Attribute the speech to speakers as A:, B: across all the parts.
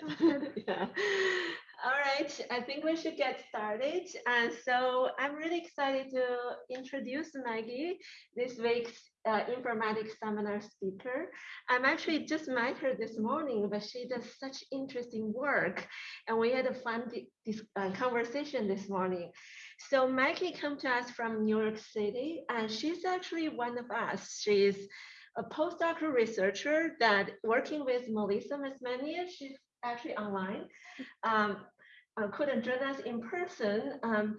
A: yeah. All right, I think we should get started. And so I'm really excited to introduce Maggie, this week's uh, informatics seminar speaker. I'm actually just met her this morning, but she does such interesting work. And we had a fun this, uh, conversation this morning. So Maggie came to us from New York City, and she's actually one of us. She's a postdoctoral researcher that working with Melissa Mazmanian. She's actually online, um, uh, couldn't join us in person. Um,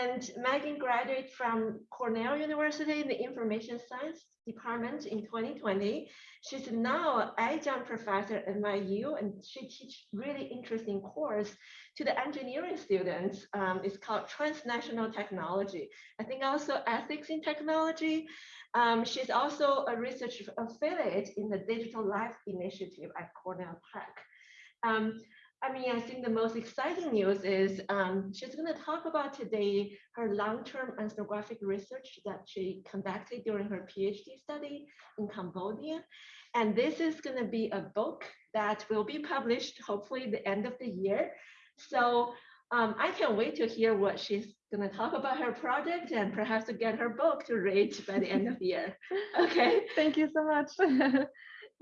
A: and Megan graduated from Cornell University in the Information Science Department in 2020. She's now adjunct professor at NYU and she teaches really interesting course to the engineering students. Um, it's called Transnational Technology. I think also ethics in technology. Um, she's also a research affiliate in the Digital Life Initiative at Cornell Tech. Um, I mean, I think the most exciting news is um, she's going to talk about today her long-term ethnographic research that she conducted during her PhD study in Cambodia. And this is going to be a book that will be published hopefully the end of the year. So um, I can't wait to hear what she's going to talk about her project and perhaps to get her book to read by the end of the year. Okay.
B: Thank you so much.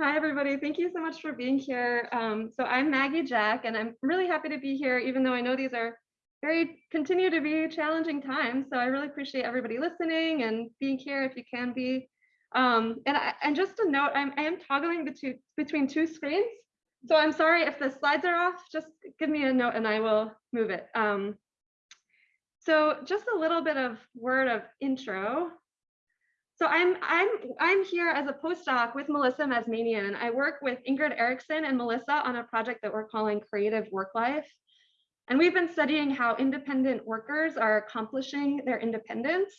B: Hi, everybody. Thank you so much for being here. Um, so I'm Maggie Jack, and I'm really happy to be here, even though I know these are very continue to be challenging times. So I really appreciate everybody listening and being here if you can be. Um, and, I, and just a note, I'm, I am toggling between, between two screens. So I'm sorry if the slides are off, just give me a note and I will move it. Um, so just a little bit of word of intro. So I'm I'm I'm here as a postdoc with Melissa Mazmanian. I work with Ingrid Erickson and Melissa on a project that we're calling Creative Work Life. And we've been studying how independent workers are accomplishing their independence.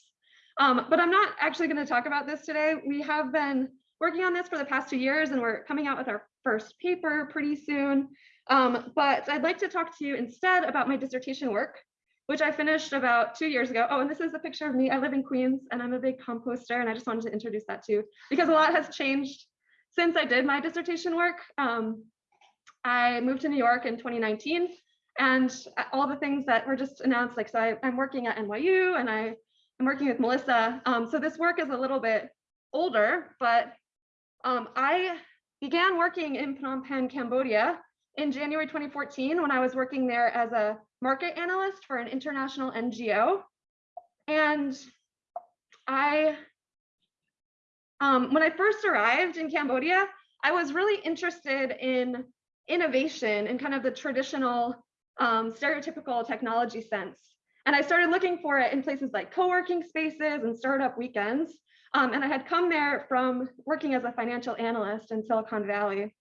B: Um, but I'm not actually going to talk about this today. We have been working on this for the past two years and we're coming out with our first paper pretty soon. Um, but I'd like to talk to you instead about my dissertation work, which I finished about two years ago. Oh, and this is a picture of me. I live in Queens and I'm a big composter and I just wanted to introduce that too, because a lot has changed since I did my dissertation work. Um, I moved to New York in 2019 and all the things that were just announced, like, so I, am working at NYU and I am working with Melissa. Um, so this work is a little bit older, but um, I began working in Phnom Penh, Cambodia in January 2014 when I was working there as a market analyst for an international NGO. And I, um, when I first arrived in Cambodia, I was really interested in innovation in kind of the traditional um, stereotypical technology sense. And I started looking for it in places like co-working spaces and startup weekends. Um, and I had come there from working as a financial analyst in Silicon Valley.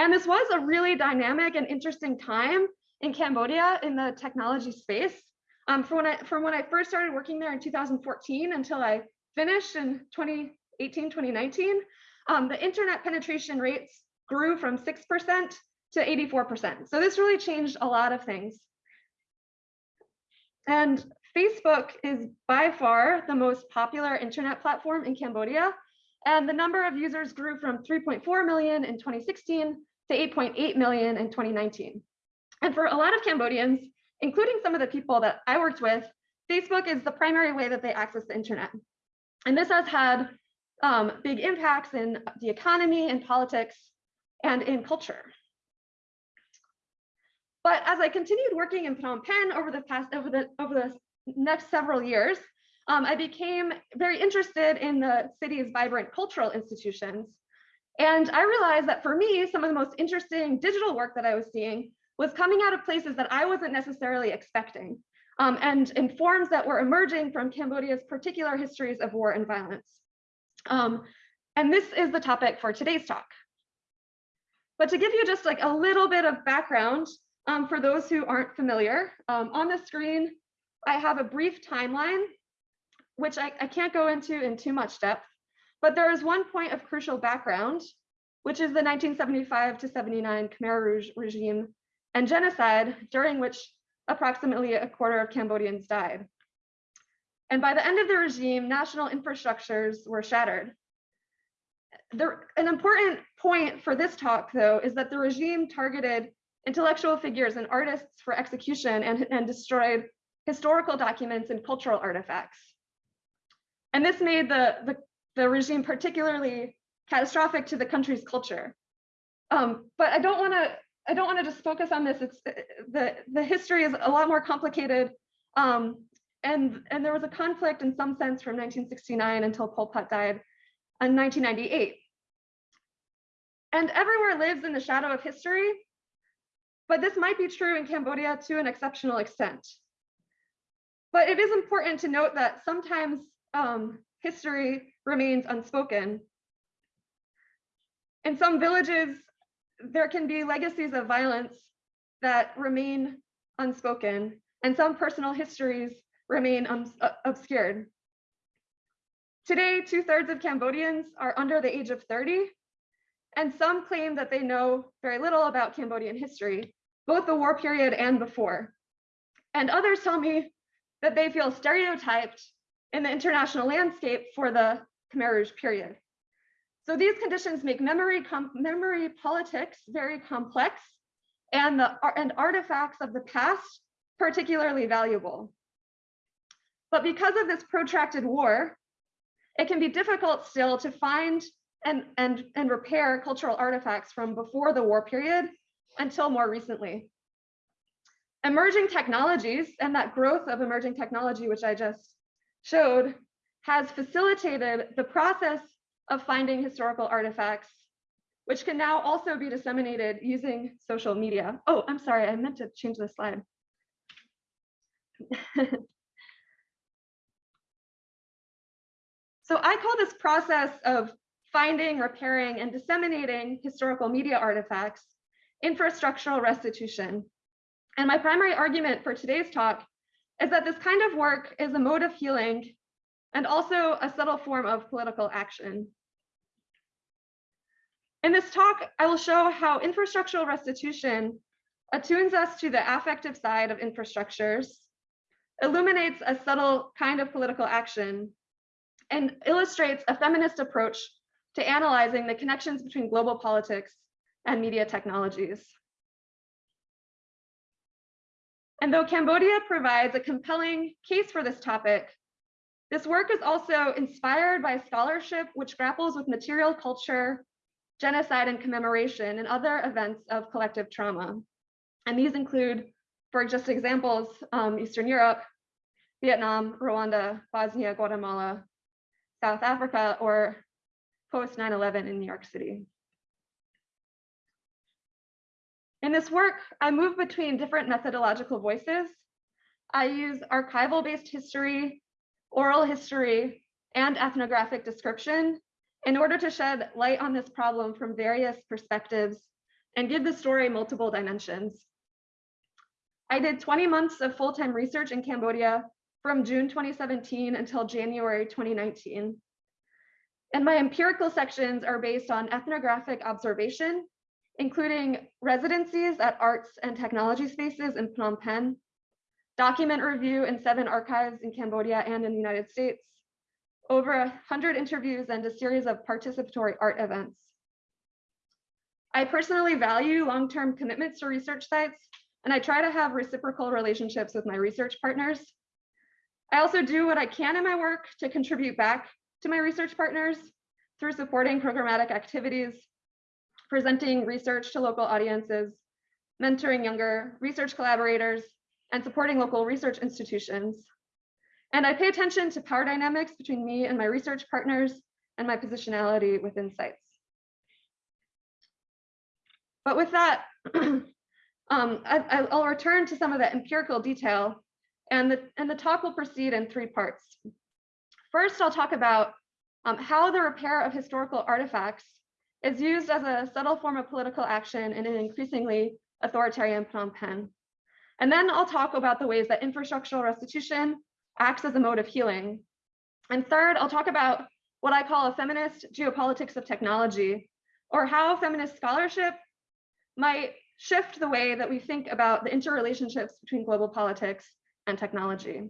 B: And this was a really dynamic and interesting time in Cambodia in the technology space. Um, from, when I, from when I first started working there in 2014 until I finished in 2018, 2019, um, the internet penetration rates grew from 6% to 84%. So this really changed a lot of things. And Facebook is by far the most popular internet platform in Cambodia. And the number of users grew from 3.4 million in 2016 to 8.8 million in 2019. And for a lot of Cambodians, including some of the people that I worked with, Facebook is the primary way that they access the internet. And this has had um, big impacts in the economy and politics and in culture. But as I continued working in Phnom Penh over the past over the over the next several years, um, I became very interested in the city's vibrant cultural institutions and I realized that for me, some of the most interesting digital work that I was seeing was coming out of places that I wasn't necessarily expecting um, and in forms that were emerging from Cambodia's particular histories of war and violence. Um, and this is the topic for today's talk. But to give you just like a little bit of background um, for those who aren't familiar, um, on the screen, I have a brief timeline, which I, I can't go into in too much depth. But there is one point of crucial background, which is the 1975 to 79 Khmer Rouge regime and genocide, during which approximately a quarter of Cambodians died. And by the end of the regime, national infrastructures were shattered. An important point for this talk, though, is that the regime targeted intellectual figures and artists for execution and, and destroyed historical documents and cultural artifacts. And this made the, the, the regime particularly catastrophic to the country's culture. Um, but I don't want to I don't want to just focus on this. It's the the history is a lot more complicated. Um, and and there was a conflict in some sense from 1969 until Pol Pot died in 1998. And everywhere lives in the shadow of history, but this might be true in Cambodia to an exceptional extent. But it is important to note that sometimes um, history remains unspoken. In some villages, there can be legacies of violence that remain unspoken, and some personal histories remain uh, obscured. Today, two thirds of Cambodians are under the age of 30, and some claim that they know very little about Cambodian history, both the war period and before. And others tell me that they feel stereotyped in the international landscape for the Khmer Rouge period. So these conditions make memory, memory politics very complex and, the, and artifacts of the past particularly valuable. But because of this protracted war, it can be difficult still to find and, and, and repair cultural artifacts from before the war period until more recently. Emerging technologies and that growth of emerging technology, which I just showed, has facilitated the process of finding historical artifacts, which can now also be disseminated using social media. Oh, I'm sorry, I meant to change the slide. so I call this process of finding, repairing, and disseminating historical media artifacts infrastructural restitution. And my primary argument for today's talk is that this kind of work is a mode of healing and also a subtle form of political action. In this talk, I will show how infrastructural restitution attunes us to the affective side of infrastructures, illuminates a subtle kind of political action, and illustrates a feminist approach to analyzing the connections between global politics and media technologies. And though Cambodia provides a compelling case for this topic, this work is also inspired by scholarship which grapples with material culture genocide and commemoration, and other events of collective trauma. And these include, for just examples, um, Eastern Europe, Vietnam, Rwanda, Bosnia, Guatemala, South Africa, or post 9-11 in New York City. In this work, I move between different methodological voices. I use archival-based history, oral history, and ethnographic description in order to shed light on this problem from various perspectives and give the story multiple dimensions. I did 20 months of full-time research in Cambodia from June 2017 until January 2019. And my empirical sections are based on ethnographic observation, including residencies at arts and technology spaces in Phnom Penh, document review in seven archives in Cambodia and in the United States, over 100 interviews and a series of participatory art events. I personally value long-term commitments to research sites, and I try to have reciprocal relationships with my research partners. I also do what I can in my work to contribute back to my research partners through supporting programmatic activities, presenting research to local audiences, mentoring younger research collaborators, and supporting local research institutions. And I pay attention to power dynamics between me and my research partners and my positionality within sites. But with that, um, I, will return to some of the empirical detail and the, and the talk will proceed in three parts. First, I'll talk about um, how the repair of historical artifacts is used as a subtle form of political action in an increasingly authoritarian Phnom Penh. And then I'll talk about the ways that infrastructural restitution acts as a mode of healing. And third, I'll talk about what I call a feminist geopolitics of technology, or how feminist scholarship might shift the way that we think about the interrelationships between global politics and technology.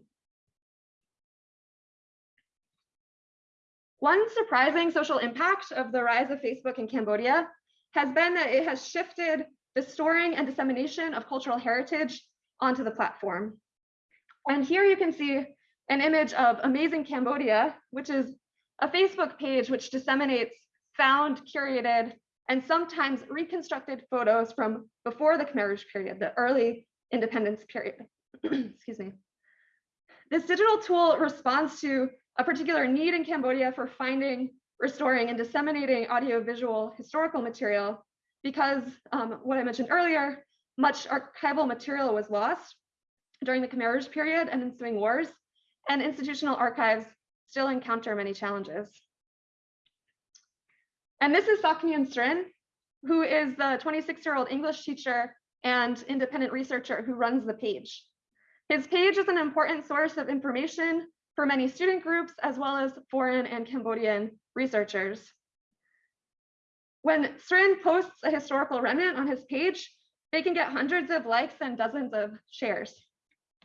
B: One surprising social impact of the rise of Facebook in Cambodia has been that it has shifted the storing and dissemination of cultural heritage onto the platform. And here you can see an image of Amazing Cambodia, which is a Facebook page which disseminates found, curated, and sometimes reconstructed photos from before the Khmer Rouge period, the early independence period. Excuse me. This digital tool responds to a particular need in Cambodia for finding, restoring, and disseminating audiovisual historical material because um, what I mentioned earlier, much archival material was lost during the Khmer Rouge period and ensuing wars, and institutional archives still encounter many challenges. And this is Saknyan Srin, who is the 26-year-old English teacher and independent researcher who runs the page. His page is an important source of information for many student groups, as well as foreign and Cambodian researchers. When Srin posts a historical remnant on his page, they can get hundreds of likes and dozens of shares.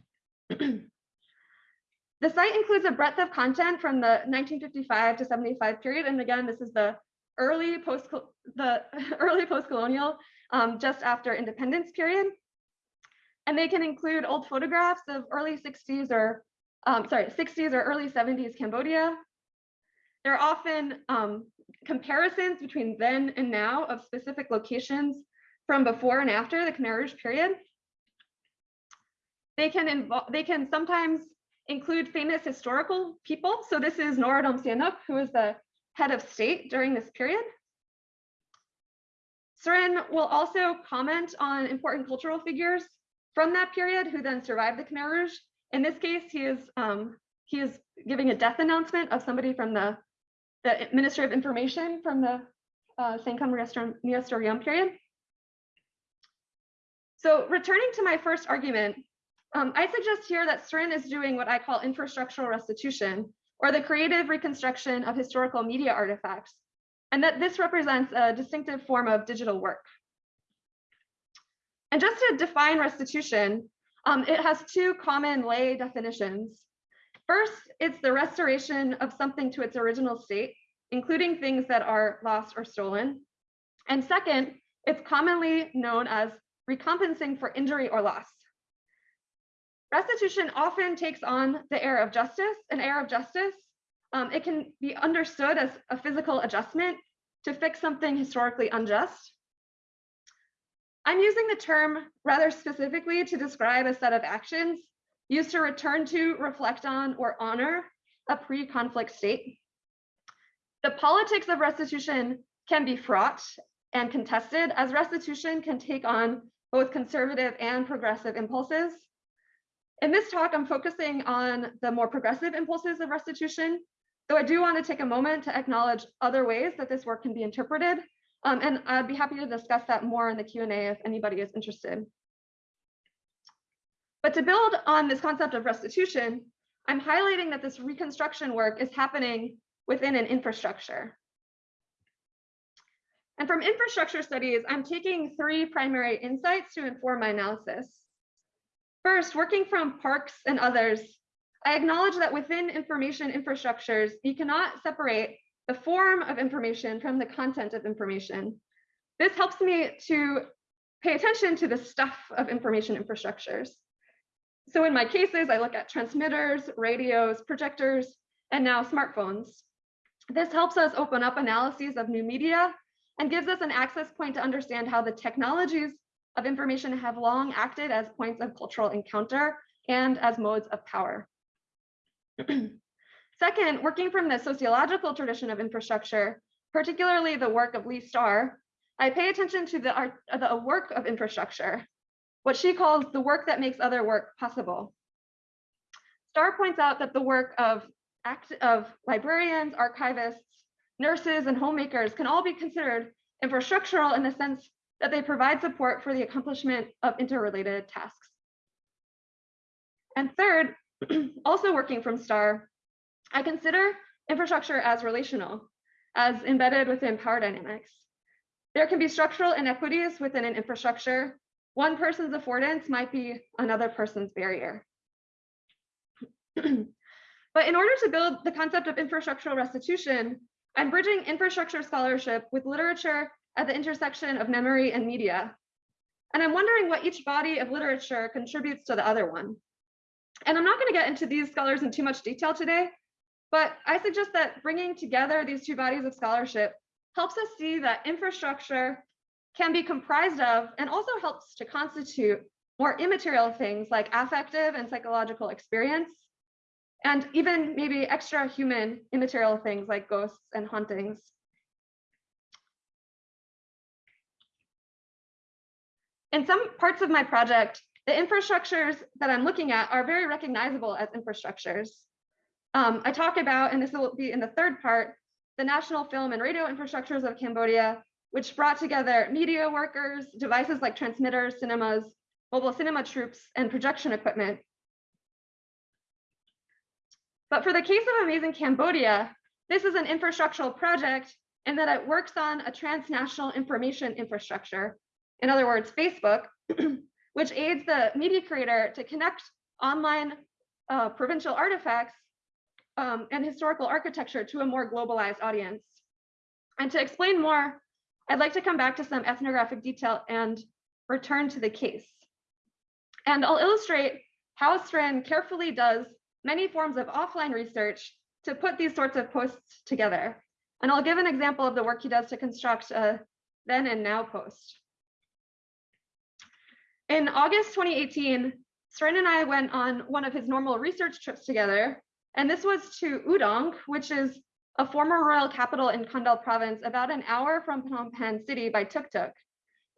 B: the site includes a breadth of content from the 1955 to 75 period. And again, this is the early post the early post-colonial, um, just after independence period. And they can include old photographs of early 60s or um, sorry, 60s or early 70s Cambodia. There are often um, comparisons between then and now of specific locations from before and after the Khmer Rouge period. They can involve, they can sometimes include famous historical people. So this is Norodom Sihanouk, who is the head of state during this period. Srin will also comment on important cultural figures from that period who then survived the Khmer Rouge. In this case, he is um, he is giving a death announcement of somebody from the, the Ministry of Information from the uh, Sangkum Reastr Niyum period. So returning to my first argument, um, I suggest here that Srin is doing what I call infrastructural restitution, or the creative reconstruction of historical media artifacts, and that this represents a distinctive form of digital work. And just to define restitution, um, it has two common lay definitions. First, it's the restoration of something to its original state, including things that are lost or stolen. And second, it's commonly known as recompensing for injury or loss. Restitution often takes on the air of justice. An air of justice, um, it can be understood as a physical adjustment to fix something historically unjust. I'm using the term rather specifically to describe a set of actions used to return to, reflect on, or honor a pre-conflict state. The politics of restitution can be fraught and contested as restitution can take on both conservative and progressive impulses. In this talk, I'm focusing on the more progressive impulses of restitution, though I do want to take a moment to acknowledge other ways that this work can be interpreted um, and I'd be happy to discuss that more in the Q&A if anybody is interested. But to build on this concept of restitution, I'm highlighting that this reconstruction work is happening within an infrastructure. And from infrastructure studies, I'm taking three primary insights to inform my analysis. First, working from Parks and others, I acknowledge that within information infrastructures, you cannot separate the form of information from the content of information. This helps me to pay attention to the stuff of information infrastructures. So in my cases, I look at transmitters, radios, projectors, and now smartphones. This helps us open up analyses of new media and gives us an access point to understand how the technologies of information have long acted as points of cultural encounter and as modes of power. Second, working from the sociological tradition of infrastructure, particularly the work of Leigh Star, I pay attention to the, art, uh, the work of infrastructure, what she calls the work that makes other work possible. Star points out that the work of, act, of librarians, archivists, nurses, and homemakers can all be considered infrastructural in the sense that they provide support for the accomplishment of interrelated tasks. And third, also working from Star, I consider infrastructure as relational, as embedded within power dynamics. There can be structural inequities within an infrastructure. One person's affordance might be another person's barrier. but in order to build the concept of infrastructural restitution, I'm bridging infrastructure scholarship with literature at the intersection of memory and media. And I'm wondering what each body of literature contributes to the other one. And I'm not going to get into these scholars in too much detail today, but I suggest that bringing together these two bodies of scholarship helps us see that infrastructure can be comprised of and also helps to constitute more immaterial things like affective and psychological experience, and even maybe extra human immaterial things like ghosts and hauntings. In some parts of my project, the infrastructures that I'm looking at are very recognizable as infrastructures. Um, I talk about, and this will be in the third part, the national film and radio infrastructures of Cambodia, which brought together media workers, devices like transmitters, cinemas, mobile cinema troupes, and projection equipment. But for the case of Amazing Cambodia, this is an infrastructural project in that it works on a transnational information infrastructure. In other words, Facebook, which aids the media creator to connect online uh, provincial artifacts um, and historical architecture to a more globalized audience. And to explain more, I'd like to come back to some ethnographic detail and return to the case. And I'll illustrate how Srin carefully does many forms of offline research to put these sorts of posts together. And I'll give an example of the work he does to construct a then and now post. In August 2018, Srin and I went on one of his normal research trips together and this was to Udong, which is a former royal capital in Kandal province, about an hour from Phnom Penh city by tuk-tuk.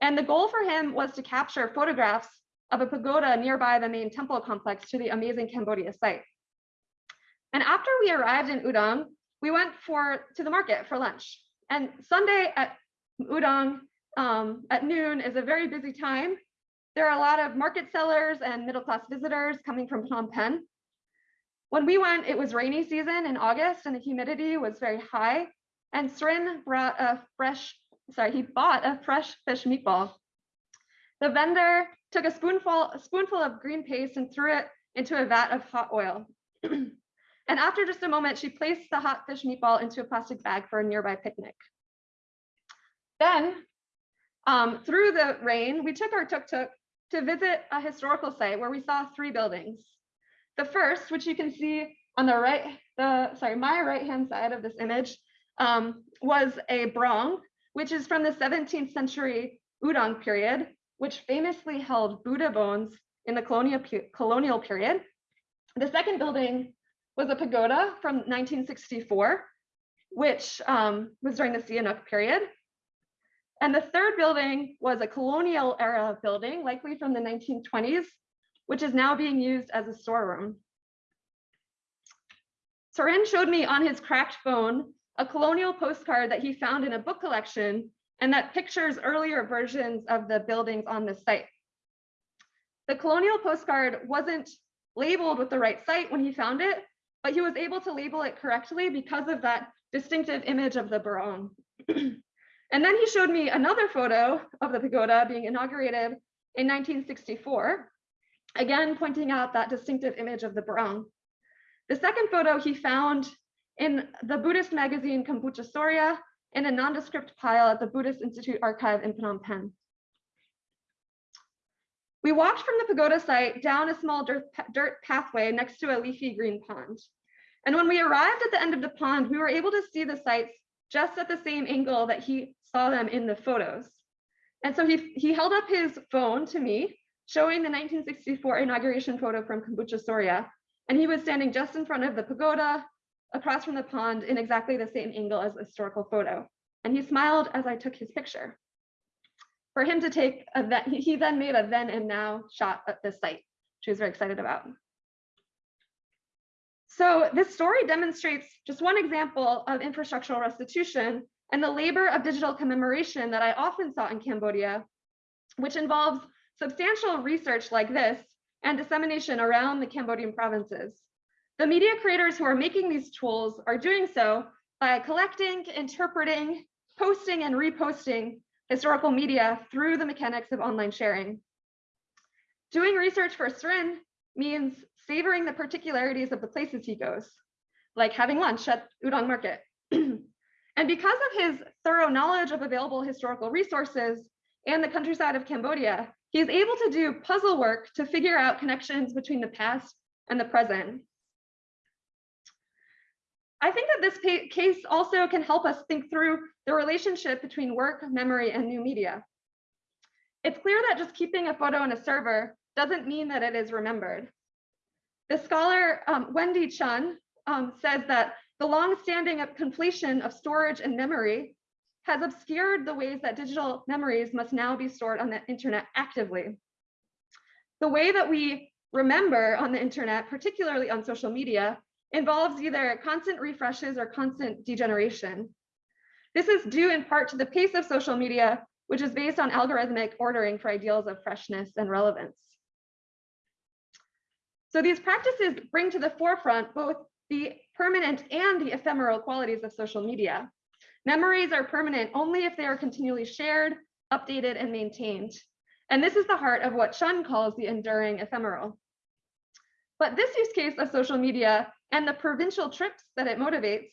B: And the goal for him was to capture photographs of a pagoda nearby the main temple complex to the amazing Cambodia site. And after we arrived in Udong, we went for to the market for lunch. And Sunday at Udong um, at noon is a very busy time. There are a lot of market sellers and middle-class visitors coming from Phnom Penh. When we went, it was rainy season in August and the humidity was very high. And Srin brought a fresh, sorry, he bought a fresh fish meatball. The vendor took a spoonful, a spoonful of green paste and threw it into a vat of hot oil. and after just a moment, she placed the hot fish meatball into a plastic bag for a nearby picnic. Then, um, through the rain, we took our tuk-tuk to visit a historical site where we saw three buildings. The first, which you can see on the right, the sorry, my right hand side of this image, um, was a brong, which is from the 17th century Udong period, which famously held Buddha bones in the colonial, colonial period. The second building was a pagoda from 1964, which um, was during the Sihanouk period. And the third building was a colonial era building, likely from the 1920s, which is now being used as a storeroom. Srin showed me on his cracked phone a colonial postcard that he found in a book collection and that pictures earlier versions of the buildings on the site. The colonial postcard wasn't labeled with the right site when he found it, but he was able to label it correctly because of that distinctive image of the barong. and then he showed me another photo of the pagoda being inaugurated in 1964 again pointing out that distinctive image of the barong. The second photo he found in the Buddhist magazine Kambuja Suriya in a nondescript pile at the Buddhist Institute archive in Phnom Penh. We walked from the pagoda site down a small dirt, dirt pathway next to a leafy green pond. And when we arrived at the end of the pond, we were able to see the sites just at the same angle that he saw them in the photos. And so he, he held up his phone to me showing the 1964 inauguration photo from Kambuja Suriya. And he was standing just in front of the pagoda, across from the pond in exactly the same angle as the historical photo. And he smiled as I took his picture. For him to take a he then made a then and now shot at this site, which he was very excited about. So this story demonstrates just one example of infrastructural restitution and the labor of digital commemoration that I often saw in Cambodia, which involves substantial research like this and dissemination around the Cambodian provinces. The media creators who are making these tools are doing so by collecting, interpreting, posting, and reposting historical media through the mechanics of online sharing. Doing research for Srin means savoring the particularities of the places he goes, like having lunch at Udong Market. and And because of his thorough knowledge of available historical resources and the countryside of Cambodia, he's able to do puzzle work to figure out connections between the past and the present. I think that this case also can help us think through the relationship between work, memory, and new media. It's clear that just keeping a photo in a server doesn't mean that it is remembered. The scholar um, Wendy Chun um, says that the long-standing completion of storage and memory has obscured the ways that digital memories must now be stored on the internet actively. The way that we remember on the internet, particularly on social media, involves either constant refreshes or constant degeneration. This is due in part to the pace of social media, which is based on algorithmic ordering for ideals of freshness and relevance. So these practices bring to the forefront both the permanent and the ephemeral qualities of social media. Memories are permanent only if they are continually shared, updated, and maintained. And this is the heart of what Chun calls the enduring ephemeral. But this use case of social media and the provincial trips that it motivates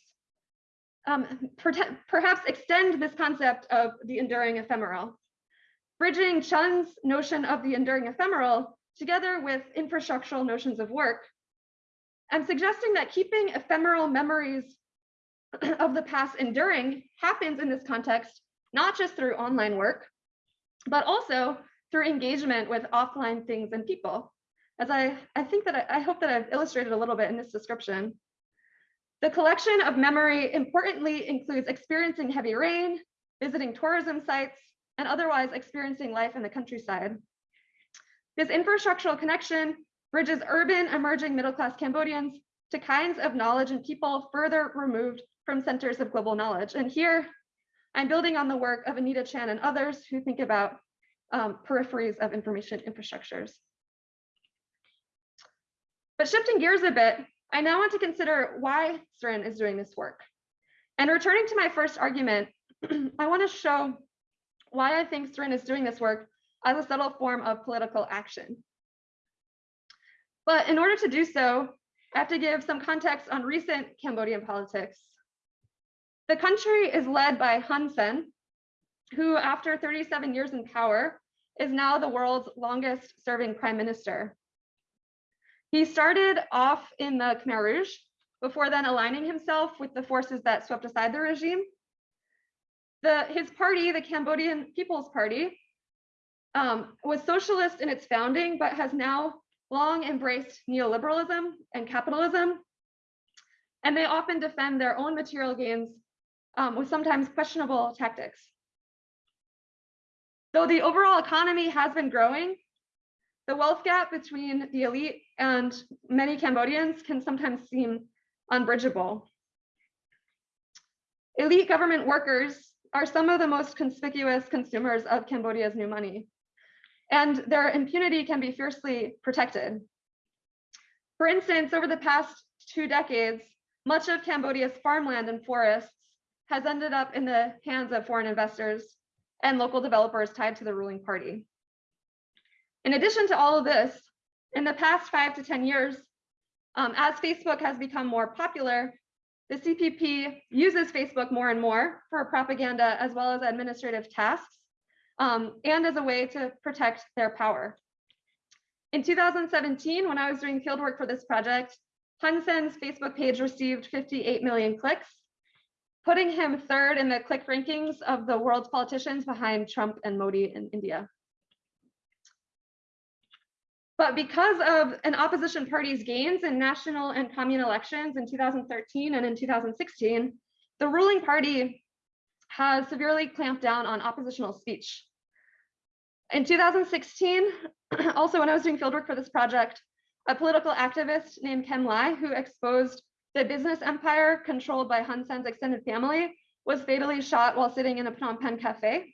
B: um, perhaps extend this concept of the enduring ephemeral. Bridging Chun's notion of the enduring ephemeral together with infrastructural notions of work, I'm suggesting that keeping ephemeral memories of the past enduring happens in this context, not just through online work, but also through engagement with offline things and people. As I, I think that I, I hope that I've illustrated a little bit in this description. The collection of memory importantly includes experiencing heavy rain, visiting tourism sites, and otherwise experiencing life in the countryside. This infrastructural connection bridges urban emerging middle-class Cambodians to kinds of knowledge and people further removed from centers of global knowledge. And here I'm building on the work of Anita Chan and others who think about um, peripheries of information infrastructures. But shifting gears a bit, I now want to consider why Srin is doing this work. And returning to my first argument, I want to show why I think Srin is doing this work as a subtle form of political action. But in order to do so, I have to give some context on recent Cambodian politics. The country is led by Hun Sen, who after 37 years in power, is now the world's longest serving prime minister. He started off in the Khmer Rouge before then aligning himself with the forces that swept aside the regime. The, his party, the Cambodian People's Party, um, was socialist in its founding, but has now long embraced neoliberalism and capitalism. And they often defend their own material gains um, with sometimes questionable tactics. Though the overall economy has been growing, the wealth gap between the elite and many Cambodians can sometimes seem unbridgeable. Elite government workers are some of the most conspicuous consumers of Cambodia's new money and their impunity can be fiercely protected. For instance, over the past two decades, much of Cambodia's farmland and forests has ended up in the hands of foreign investors and local developers tied to the ruling party. In addition to all of this, in the past five to 10 years, um, as Facebook has become more popular, the CPP uses Facebook more and more for propaganda as well as administrative tasks um, and as a way to protect their power. In 2017, when I was doing fieldwork for this project, Hun Sen's Facebook page received 58 million clicks, putting him third in the click rankings of the world's politicians behind Trump and Modi in India. But because of an opposition party's gains in national and commune elections in 2013 and in 2016, the ruling party has severely clamped down on oppositional speech. In 2016, also when I was doing fieldwork for this project, a political activist named Kem Ley, who exposed the business empire controlled by Hun Sen's extended family, was fatally shot while sitting in a Phnom Penh cafe.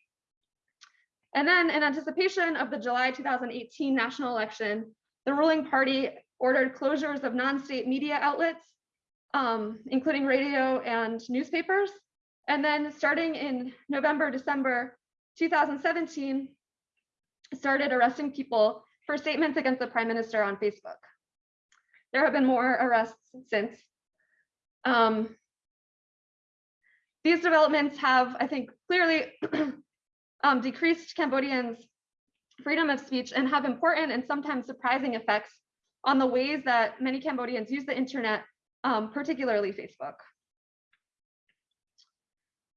B: And then in anticipation of the July 2018 national election, the ruling party ordered closures of non-state media outlets, um, including radio and newspapers, and then starting in November, December 2017, started arresting people for statements against the prime minister on Facebook. There have been more arrests since. Um, these developments have, I think, clearly um, decreased Cambodians' freedom of speech and have important and sometimes surprising effects on the ways that many Cambodians use the internet, um, particularly Facebook.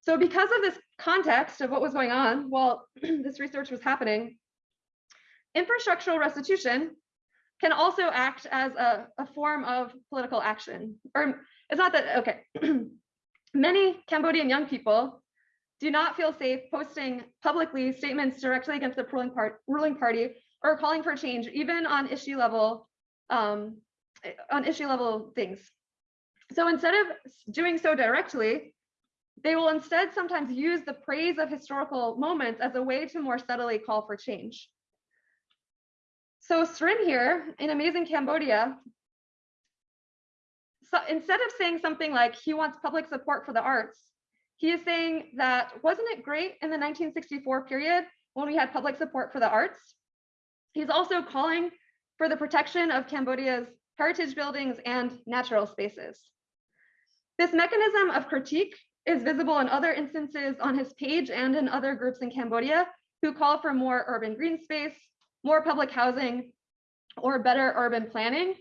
B: So because of this context of what was going on while this research was happening, infrastructural restitution can also act as a, a form of political action. Or it's not that, okay. Many Cambodian young people do not feel safe posting publicly statements directly against the ruling, part, ruling party or calling for change, even on issue level, um, on issue level things. So instead of doing so directly, they will instead sometimes use the praise of historical moments as a way to more subtly call for change. So Srin here in Amazing Cambodia, so instead of saying something like he wants public support for the arts, he is saying that wasn't it great in the 1964 period when we had public support for the arts? He's also calling for the protection of Cambodia's heritage buildings and natural spaces. This mechanism of critique is visible in other instances on his page and in other groups in Cambodia who call for more urban green space, more public housing, or better urban planning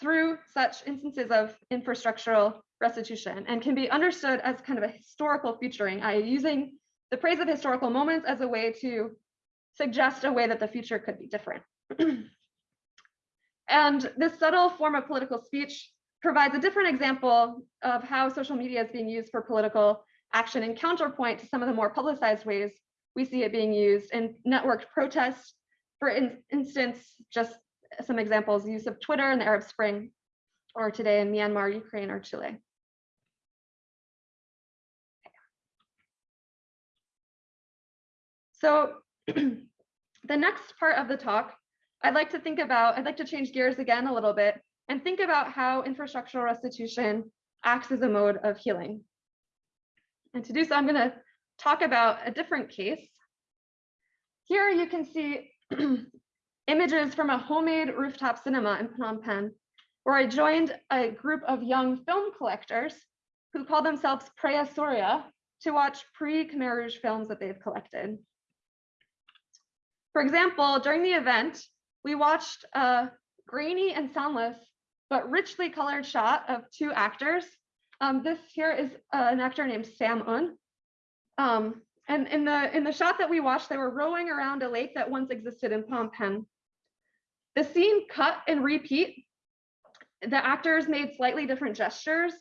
B: through such instances of infrastructural restitution and can be understood as kind of a historical featuring, i.e. using the praise of historical moments as a way to suggest a way that the future could be different. and this subtle form of political speech provides a different example of how social media is being used for political action in counterpoint to some of the more publicized ways we see it being used in networked protests for in instance, just some examples, use of Twitter in the Arab Spring, or today in Myanmar, Ukraine, or Chile. So the next part of the talk, I'd like to think about, I'd like to change gears again a little bit and think about how infrastructural restitution acts as a mode of healing. And to do so, I'm going to talk about a different case. Here you can see images from a homemade rooftop cinema in Phnom Penh, where I joined a group of young film collectors who call themselves Preah Surya to watch pre-Khmer Rouge films that they've collected. For example, during the event, we watched a grainy and soundless, but richly colored shot of two actors. Um, this here is uh, an actor named Sam Un. Um, and in the in the shot that we watched, they were rowing around a lake that once existed in Phnom Penh. The scene cut and repeat. The actors made slightly different gestures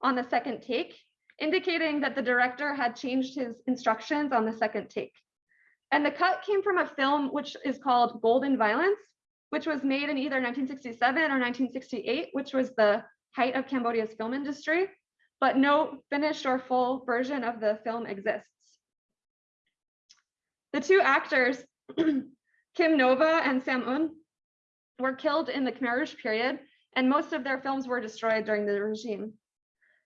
B: on the second take, indicating that the director had changed his instructions on the second take. And the cut came from a film which is called Golden Violence, which was made in either 1967 or 1968, which was the height of Cambodia's film industry, but no finished or full version of the film exists. The two actors, Kim Nova and Sam Un, were killed in the Khmer Rouge period, and most of their films were destroyed during the regime.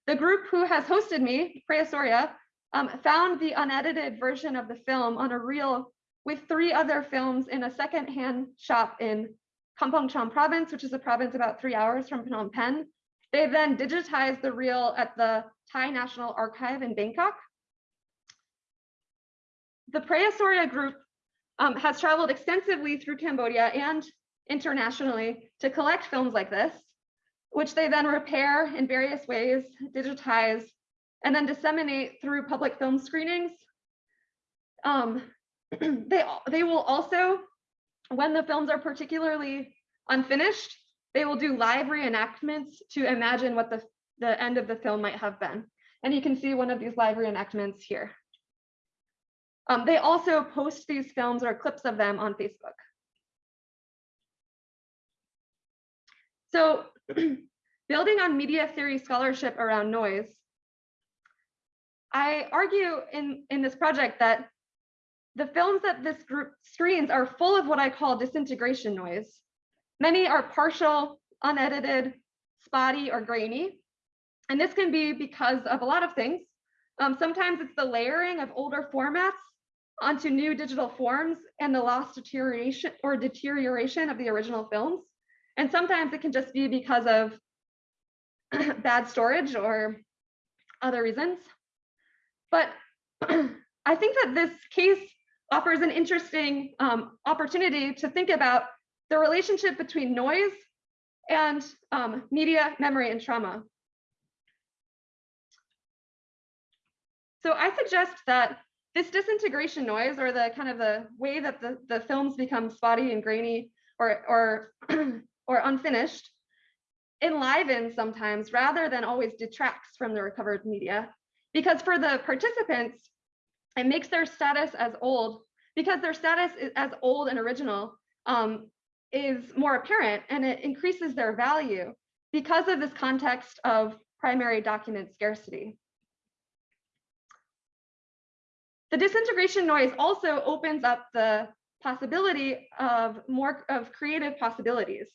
B: The group who has hosted me, Preah Surya, um, found the unedited version of the film on a reel with three other films in a secondhand shop in Kampong Cham province, which is a province about three hours from Phnom Penh. They then digitized the reel at the Thai National Archive in Bangkok the Preah Surya group um, has traveled extensively through Cambodia and internationally to collect films like this, which they then repair in various ways, digitize, and then disseminate through public film screenings. Um, they, they will also, when the films are particularly unfinished, they will do live reenactments to imagine what the, the end of the film might have been. And you can see one of these live reenactments here. Um, they also post these films or clips of them on Facebook. So building on media theory scholarship around noise, I argue in, in this project that the films that this group screens are full of what I call disintegration noise. Many are partial, unedited, spotty, or grainy. And this can be because of a lot of things. Um, sometimes it's the layering of older formats onto new digital forms and the lost deterioration or deterioration of the original films. And sometimes it can just be because of bad storage or other reasons. But I think that this case offers an interesting um, opportunity to think about the relationship between noise and um, media, memory, and trauma. So I suggest that this disintegration noise or the kind of the way that the, the films become spotty and grainy or, or, or unfinished enlivens sometimes rather than always detracts from the recovered media. Because for the participants, it makes their status as old, because their status as old and original um, is more apparent and it increases their value because of this context of primary document scarcity. The disintegration noise also opens up the possibility of more of creative possibilities.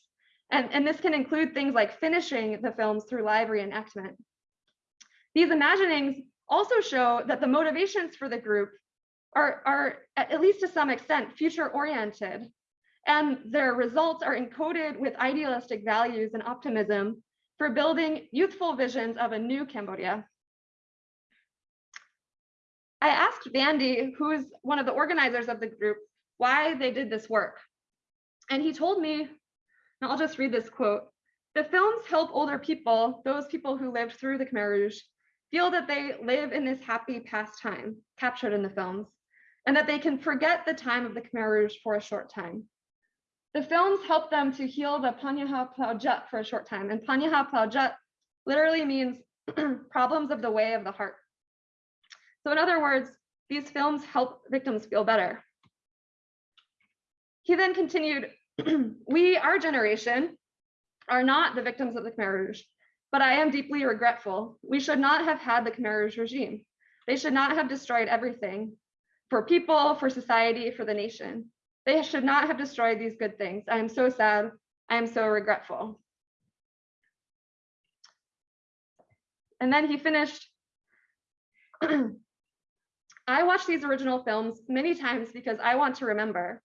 B: And, and this can include things like finishing the films through live reenactment. These imaginings also show that the motivations for the group are, are at least to some extent future oriented and their results are encoded with idealistic values and optimism for building youthful visions of a new Cambodia. I asked Vandy, who's one of the organizers of the group, why they did this work. And he told me, and I'll just read this quote, the films help older people, those people who lived through the Khmer Rouge, feel that they live in this happy past time captured in the films, and that they can forget the time of the Khmer Rouge for a short time. The films help them to heal the Panyaha Plaujut for a short time, and Panyaha Plaujut literally means problems of the way of the heart. So in other words, these films help victims feel better. He then continued, we, our generation, are not the victims of the Khmer Rouge, but I am deeply regretful. We should not have had the Khmer Rouge regime. They should not have destroyed everything for people, for society, for the nation. They should not have destroyed these good things. I am so sad. I am so regretful. And then he finished I watch these original films many times because I want to remember.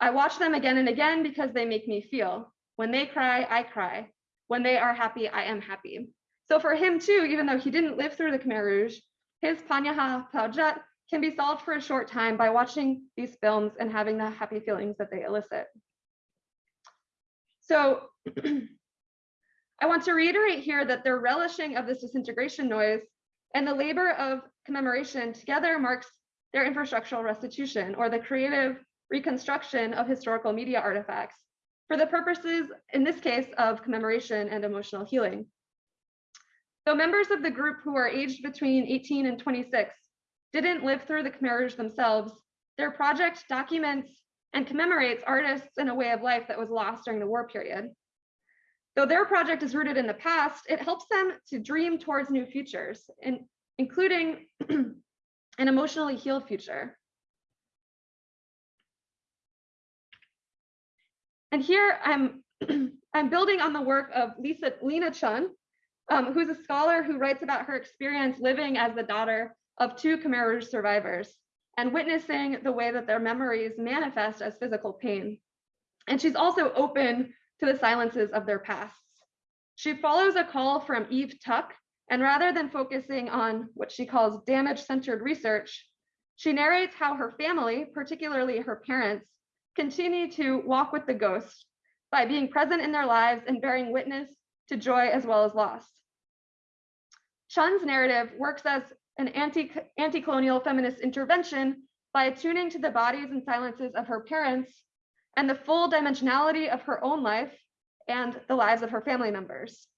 B: I watch them again and again because they make me feel. When they cry, I cry. When they are happy, I am happy. So for him too, even though he didn't live through the Khmer Rouge, his Panyaha Plaujut can be solved for a short time by watching these films and having the happy feelings that they elicit. So I want to reiterate here that their relishing of this disintegration noise and the labor of commemoration together marks their infrastructural restitution or the creative reconstruction of historical media artifacts for the purposes, in this case, of commemoration and emotional healing. Though members of the group who are aged between 18 and 26 didn't live through the Khmer Rouge themselves, their project documents and commemorates artists in a way of life that was lost during the war period. Though their project is rooted in the past, it helps them to dream towards new futures, and including an emotionally healed future. And here I'm, I'm building on the work of Lisa, Lena Chun, um, who's a scholar who writes about her experience living as the daughter of two Khmer Rouge survivors and witnessing the way that their memories manifest as physical pain. And she's also open to the silences of their pasts. She follows a call from Eve Tuck, and rather than focusing on what she calls damage-centered research, she narrates how her family, particularly her parents, continue to walk with the ghost by being present in their lives and bearing witness to joy as well as loss. Chun's narrative works as an anti, anti-colonial feminist intervention by attuning to the bodies and silences of her parents and the full dimensionality of her own life and the lives of her family members.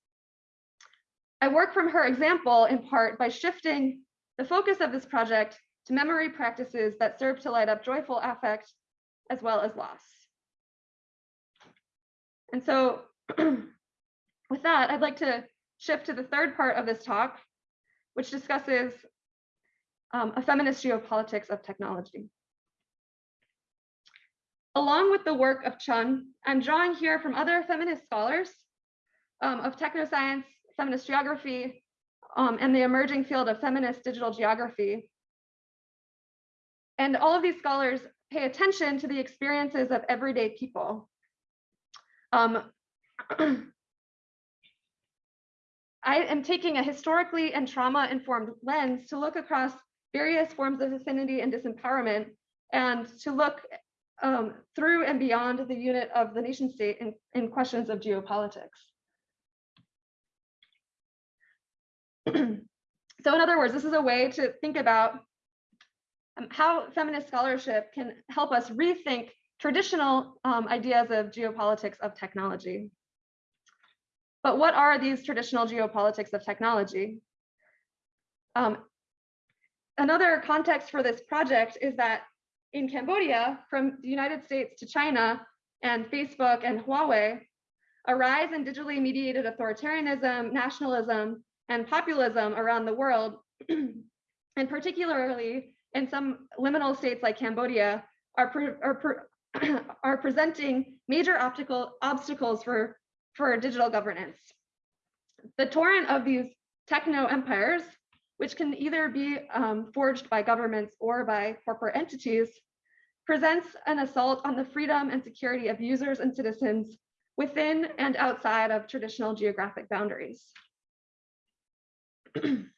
B: I work from her example in part by shifting the focus of this project to memory practices that serve to light up joyful affect as well as loss. And so with that, I'd like to shift to the third part of this talk, which discusses um, a feminist geopolitics of technology. Along with the work of Chun, I'm drawing here from other feminist scholars um, of technoscience, feminist geography, um, and the emerging field of feminist digital geography. And all of these scholars pay attention to the experiences of everyday people. Um, I am taking a historically and trauma informed lens to look across various forms of affinity and disempowerment, and to look um, through and beyond the unit of the nation state in, in questions of geopolitics. so in other words, this is a way to think about um, how feminist scholarship can help us rethink traditional um, ideas of geopolitics of technology. But what are these traditional geopolitics of technology? Um, another context for this project is that in Cambodia, from the United States to China and Facebook and Huawei, a rise in digitally mediated authoritarianism, nationalism, and populism around the world, and particularly in some liminal states like Cambodia, are, pre are, pre are presenting major optical obstacles for, for digital governance. The torrent of these techno empires, which can either be um, forged by governments or by corporate entities, presents an assault on the freedom and security of users and citizens within and outside of traditional geographic boundaries.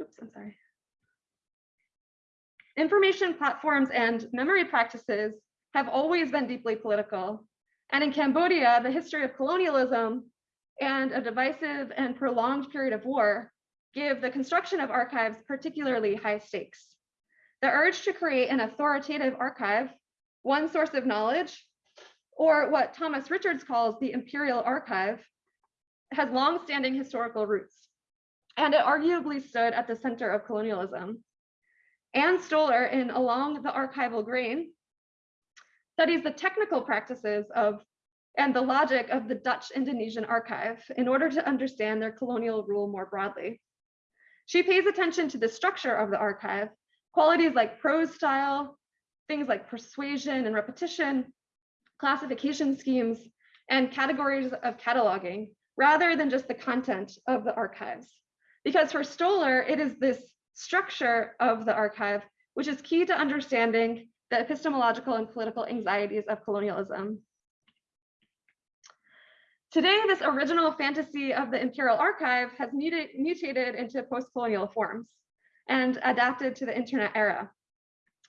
B: Oops, I'm sorry. Information platforms and memory practices have always been deeply political. And in Cambodia, the history of colonialism and a divisive and prolonged period of war give the construction of archives particularly high stakes. The urge to create an authoritative archive, one source of knowledge, or what Thomas Richards calls the imperial archive, has long-standing historical roots, and it arguably stood at the center of colonialism. Anne Stoler in Along the Archival Grain studies the technical practices of and the logic of the Dutch Indonesian archive in order to understand their colonial rule more broadly. She pays attention to the structure of the archive, qualities like prose style, things like persuasion and repetition, classification schemes, and categories of cataloging, rather than just the content of the archives. Because for Stoler, it is this structure of the archive, which is key to understanding the epistemological and political anxieties of colonialism. Today, this original fantasy of the Imperial Archive has mutated into post-colonial forms and adapted to the internet era.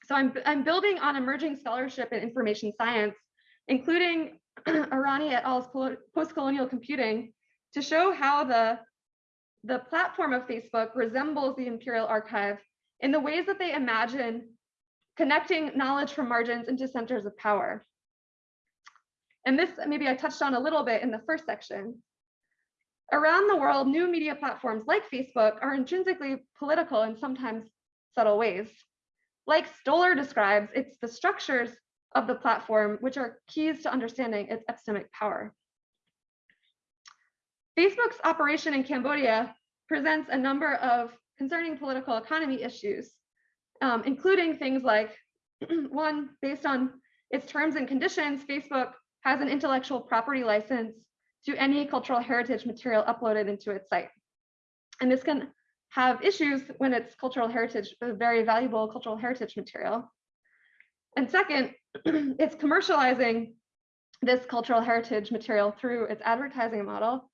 B: So I'm, I'm building on emerging scholarship in information science, including Irani et al.'s post-colonial computing to show how the the platform of Facebook resembles the Imperial Archive in the ways that they imagine connecting knowledge from margins into centers of power. And this maybe I touched on a little bit in the first section. Around the world, new media platforms like Facebook are intrinsically political in sometimes subtle ways. Like Stoler describes, it's the structures of the platform which are keys to understanding its epistemic power. Facebook's operation in Cambodia presents a number of concerning political economy issues, um, including things like one, based on its terms and conditions, Facebook has an intellectual property license to any cultural heritage material uploaded into its site. And this can have issues when it's cultural heritage, very valuable cultural heritage material. And second, it's commercializing this cultural heritage material through its advertising model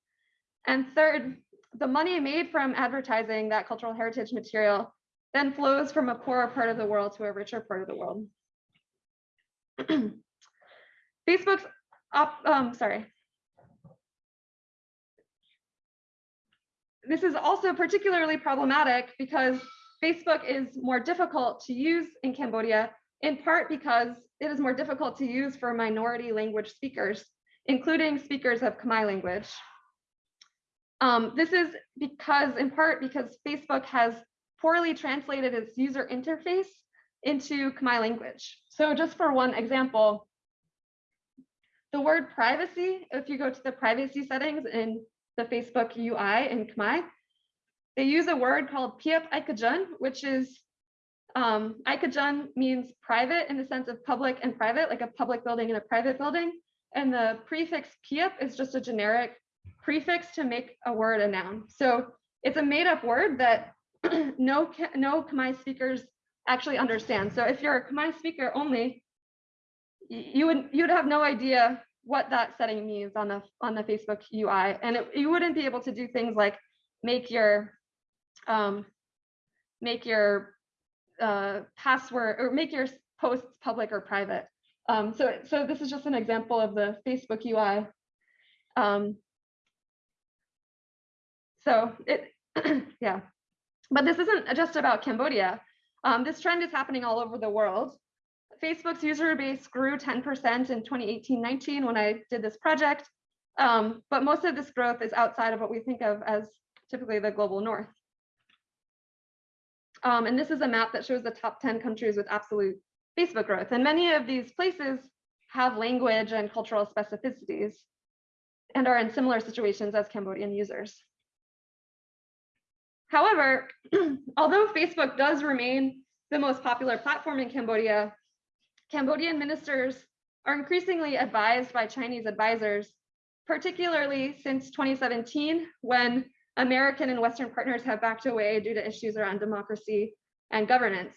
B: and third, the money made from advertising that cultural heritage material then flows from a poorer part of the world to a richer part of the world. Facebook's, op, um, sorry. This is also particularly problematic because Facebook is more difficult to use in Cambodia, in part because it is more difficult to use for minority language speakers, including speakers of Khmer language. Um, this is because, in part, because Facebook has poorly translated its user interface into Khmer language. So just for one example, the word privacy, if you go to the privacy settings in the Facebook UI in Khmer, they use a word called Piep Aikajun, which is um, Aikajun means private in the sense of public and private, like a public building and a private building. And the prefix Piep is just a generic prefix to make a word a noun. So it's a made up word that no, no Khmer speakers actually understand. So if you're a Khmer speaker only, you would you'd have no idea what that setting means on the on the Facebook UI, and it, you wouldn't be able to do things like make your um, make your uh, password or make your posts public or private. Um, so, so this is just an example of the Facebook UI. Um, so it, yeah, but this isn't just about Cambodia. Um, this trend is happening all over the world. Facebook's user base grew 10% in 2018-19 when I did this project, um, but most of this growth is outside of what we think of as typically the global north. Um, and this is a map that shows the top 10 countries with absolute Facebook growth. And many of these places have language and cultural specificities and are in similar situations as Cambodian users. However, although Facebook does remain the most popular platform in Cambodia, Cambodian ministers are increasingly advised by Chinese advisors, particularly since 2017, when American and Western partners have backed away due to issues around democracy and governance.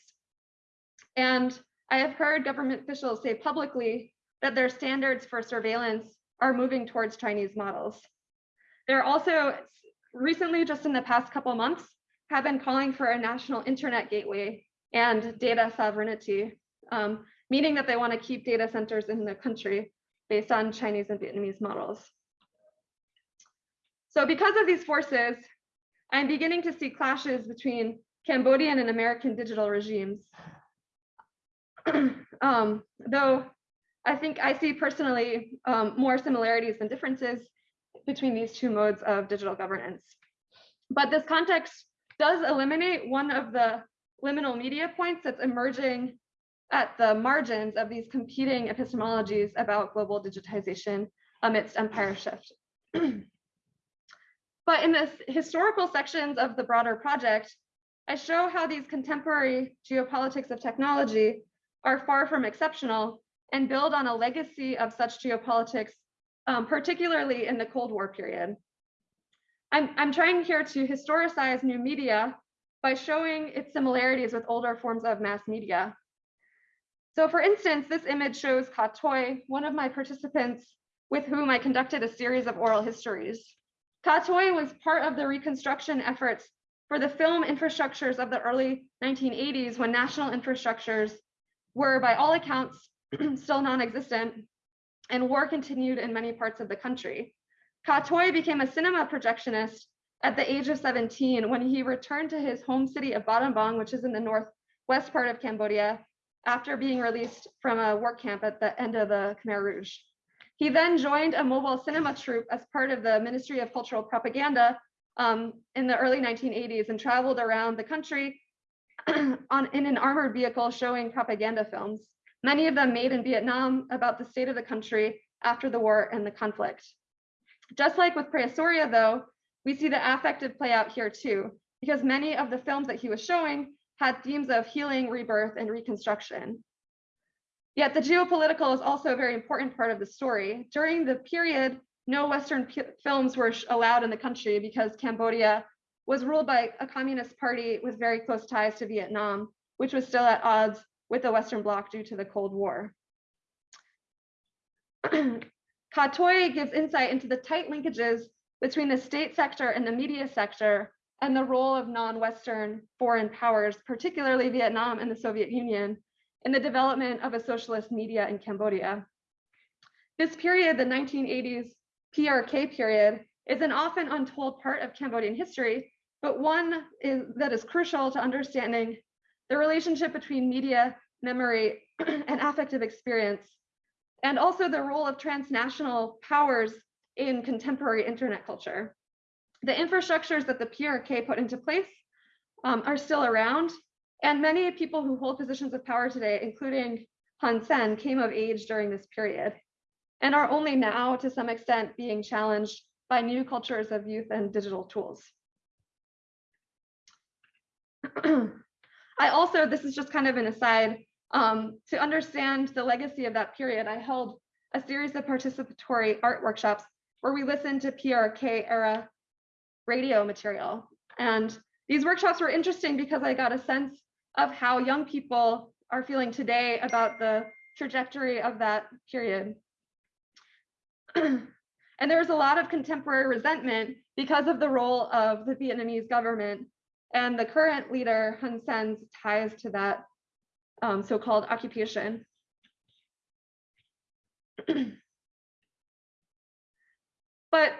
B: And I have heard government officials say publicly that their standards for surveillance are moving towards Chinese models. They're also recently, just in the past couple months, have been calling for a national internet gateway and data sovereignty, um, meaning that they want to keep data centers in the country based on Chinese and Vietnamese models. So because of these forces, I'm beginning to see clashes between Cambodian and American digital regimes. um, though I think I see personally um, more similarities than differences between these two modes of digital governance. But this context does eliminate one of the liminal media points that's emerging at the margins of these competing epistemologies about global digitization amidst empire shift. but in the historical sections of the broader project, I show how these contemporary geopolitics of technology are far from exceptional and build on a legacy of such geopolitics, um, particularly in the Cold War period. I'm, I'm trying here to historicize new media by showing its similarities with older forms of mass media. So for instance, this image shows Ka Toi, one of my participants with whom I conducted a series of oral histories. Ka Toi was part of the reconstruction efforts for the film infrastructures of the early 1980s when national infrastructures were by all accounts still non-existent and war continued in many parts of the country. Ka Toi became a cinema projectionist at the age of 17 when he returned to his home city of Battambang, which is in the northwest part of Cambodia, after being released from a work camp at the end of the Khmer Rouge. He then joined a mobile cinema troupe as part of the Ministry of Cultural Propaganda um, in the early 1980s and traveled around the country on, in an armored vehicle showing propaganda films, many of them made in Vietnam about the state of the country after the war and the conflict. Just like with Praesoria, though, we see the affective play out here too, because many of the films that he was showing had themes of healing, rebirth, and reconstruction. Yet the geopolitical is also a very important part of the story. During the period, no Western films were allowed in the country because Cambodia was ruled by a communist party with very close ties to Vietnam, which was still at odds with the Western Bloc due to the Cold War. Ka Toi gives insight into the tight linkages between the state sector and the media sector and the role of non-Western foreign powers, particularly Vietnam and the Soviet Union, in the development of a socialist media in Cambodia. This period, the 1980s PRK period, is an often untold part of Cambodian history, but one is, that is crucial to understanding the relationship between media, memory, and affective experience, and also the role of transnational powers in contemporary internet culture. The infrastructures that the PRK put into place um, are still around, and many people who hold positions of power today, including Hun Sen, came of age during this period and are only now, to some extent, being challenged by new cultures of youth and digital tools. I also, this is just kind of an aside, um, to understand the legacy of that period, I held a series of participatory art workshops where we listened to PRK era radio material. And these workshops were interesting because I got a sense of how young people are feeling today about the trajectory of that period. and there was a lot of contemporary resentment because of the role of the Vietnamese government And the current leader, Hun Sen's ties to that um, so-called occupation. but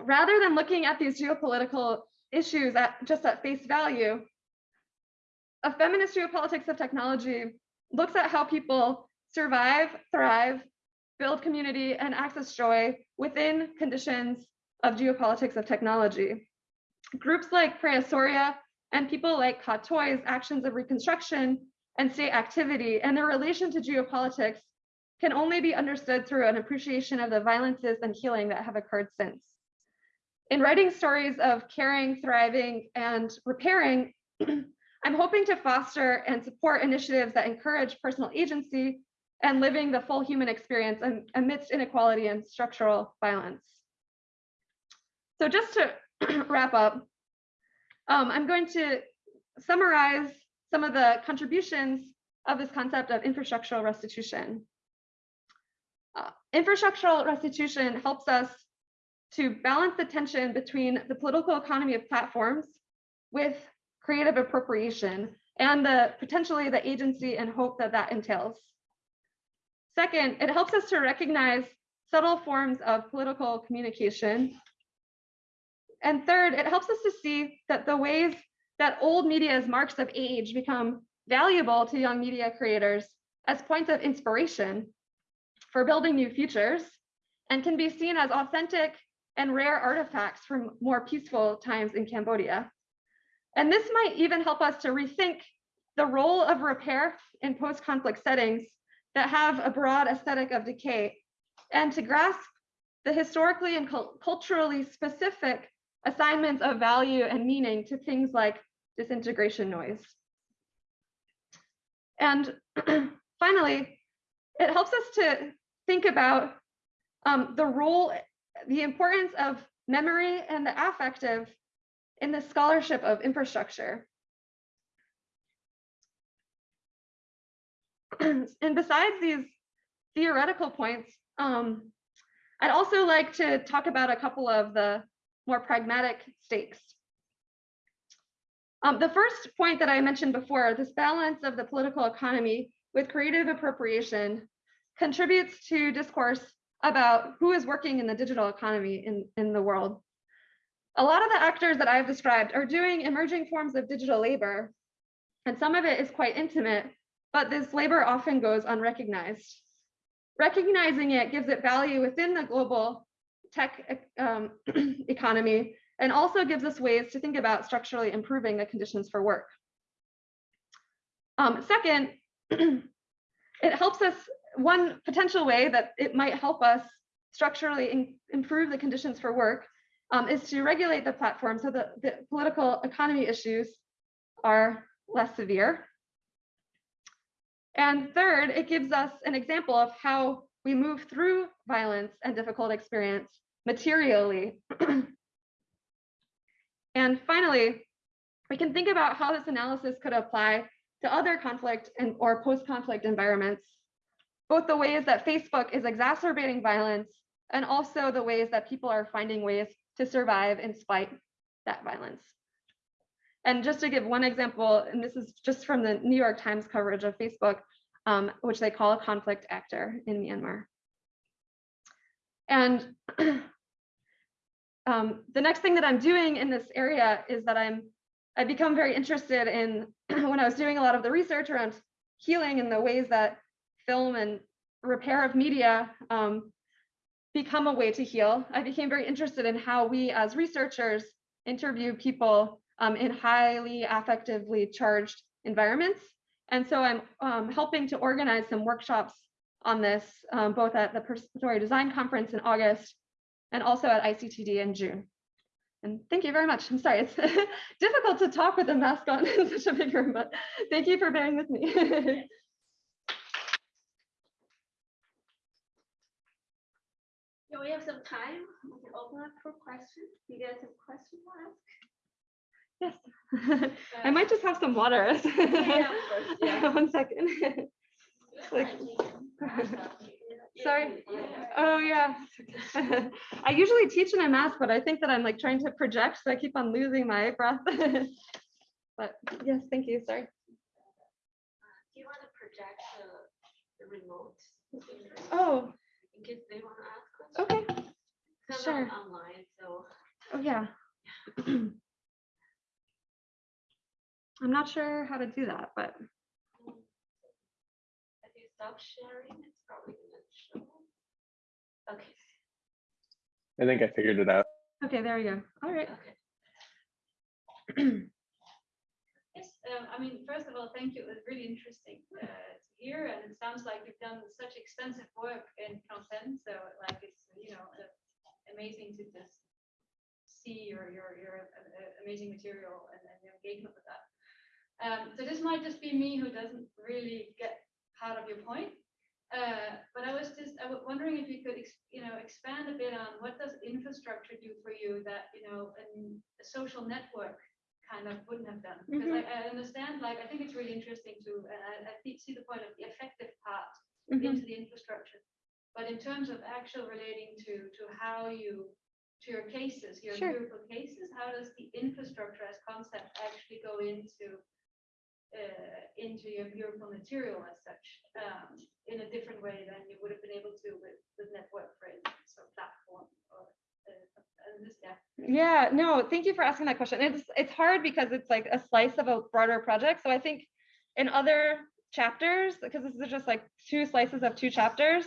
B: rather than looking at these geopolitical issues at just at face value, a feminist geopolitics of technology looks at how people survive, thrive, build community, and access joy within conditions of geopolitics of technology. Groups like Praesoria and people like Toi's actions of reconstruction and state activity and their relation to geopolitics can only be understood through an appreciation of the violences and healing that have occurred since. In writing stories of caring, thriving, and repairing, I'm hoping to foster and support initiatives that encourage personal agency and living the full human experience amidst inequality and structural violence. So just to wrap up, um, I'm going to summarize some of the contributions of this concept of infrastructural restitution. Uh, infrastructural restitution helps us to balance the tension between the political economy of platforms with creative appropriation and the potentially the agency and hope that that entails. Second, it helps us to recognize subtle forms of political communication. And third, it helps us to see that the ways that old media's marks of age become valuable to young media creators as points of inspiration for building new futures and can be seen as authentic and rare artifacts from more peaceful times in Cambodia. And this might even help us to rethink the role of repair in post-conflict settings that have a broad aesthetic of decay and to grasp the historically and culturally specific assignments of value and meaning to things like disintegration noise. And finally, it helps us to think about um, the role, the importance of memory and the affective in the scholarship of infrastructure. and besides these theoretical points, um, I'd also like to talk about a couple of the more pragmatic stakes. Um, the first point that I mentioned before, this balance of the political economy with creative appropriation contributes to discourse about who is working in the digital economy in, in the world. A lot of the actors that I've described are doing emerging forms of digital labor, and some of it is quite intimate, but this labor often goes unrecognized. Recognizing it gives it value within the global tech um, economy and also gives us ways to think about structurally improving the conditions for work. Um, second, it helps us, one potential way that it might help us structurally improve the conditions for work um, is to regulate the platform so that the political economy issues are less severe. And third, it gives us an example of how we move through violence and difficult experience materially. and finally, we can think about how this analysis could apply to other conflict and or post-conflict environments, both the ways that Facebook is exacerbating violence and also the ways that people are finding ways to survive in spite that violence. And just to give one example, and this is just from the New York Times coverage of Facebook, um, which they call a conflict actor in Myanmar. And um, the next thing that I'm doing in this area is that I'm I become very interested in when I was doing a lot of the research around healing and the ways that film and repair of media um, become a way to heal. I became very interested in how we as researchers interview people um, in highly affectively charged environments. And so I'm um, helping to organize some workshops on this, um, both at the Participatory Design Conference in August and also at ICTD in June. And thank you very much. I'm sorry, it's difficult to talk with a mask on in such a big room, but thank you for bearing with me.
A: We have some time. We can open up for questions. You guys have questions to
B: ask? Yes. I might just have some water.
A: yeah, course. Yeah.
B: One second. like, Sorry. Oh yeah. I usually teach in a math, but I think that I'm like trying to project, so I keep on losing my breath. But yes, thank you, sorry.
A: Do you want to project the, the remote?
B: Oh,
A: In case they want to ask questions?
B: okay.
A: It's
B: sure.
A: Online, so.
B: Oh, yeah. I'm not sure how to do that, but
A: If you stop sharing, it's probably gonna show. Okay,
C: I think I figured it out.
B: okay, there we go. All right.
A: okay.
D: Yes, um, I mean, first of all, thank you. It was really interesting uh, to hear, and it sounds like you've done such extensive work in content. So, like, it's you know uh, amazing to just see your your your uh, uh, amazing material and, and your engagement with that. Um, so this might just be me who doesn't really get part of your point. Uh, but I was just I was wondering if you could you know expand a bit on what does infrastructure do for you that you know an, a social network kind of wouldn't have done because I, I understand like I think it's really interesting to and I, I see the point of the effective part
B: Mhm.
D: into the infrastructure but in terms of actual relating to to how you to your cases your
B: Sure.
D: empirical cases how does the infrastructure as concept actually go into uh, into your empirical material as such um, in a different way than you would have been able to with the network for instance or platform or uh, yeah
B: no, thank you for asking that question. It's it's hard because it's like a slice of a broader project. So I think in other chapters, because this is just like two slices of two chapters,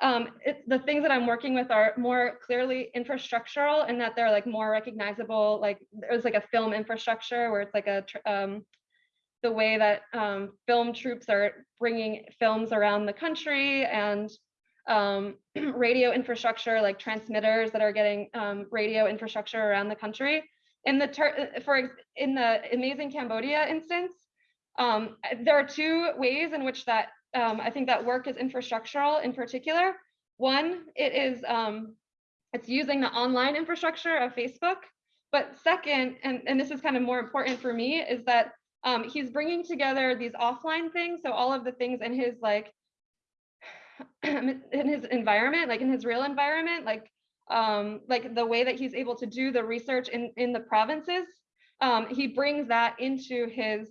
B: um, it's the things that I'm working with are more clearly infrastructural and that they're like more recognizable. Like there's like a film infrastructure where it's like a um, the way that um, film troupes are bringing films around the country and um, radio infrastructure, like transmitters that are getting um, radio infrastructure around the country. In the ter- for in the amazing Cambodia instance, um, there are two ways in which that um, I think that work is infrastructural. In particular, one it is um, it's using the online infrastructure of Facebook. But second, and, and this is kind of more important for me, is that um, he's bringing together these offline things. So all of the things in his like in his environment, like in his real environment, like um, like the way that he's able to do the research in in the provinces, um, he brings that into his